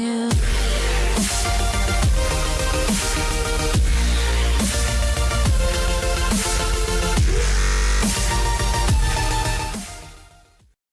Yeah.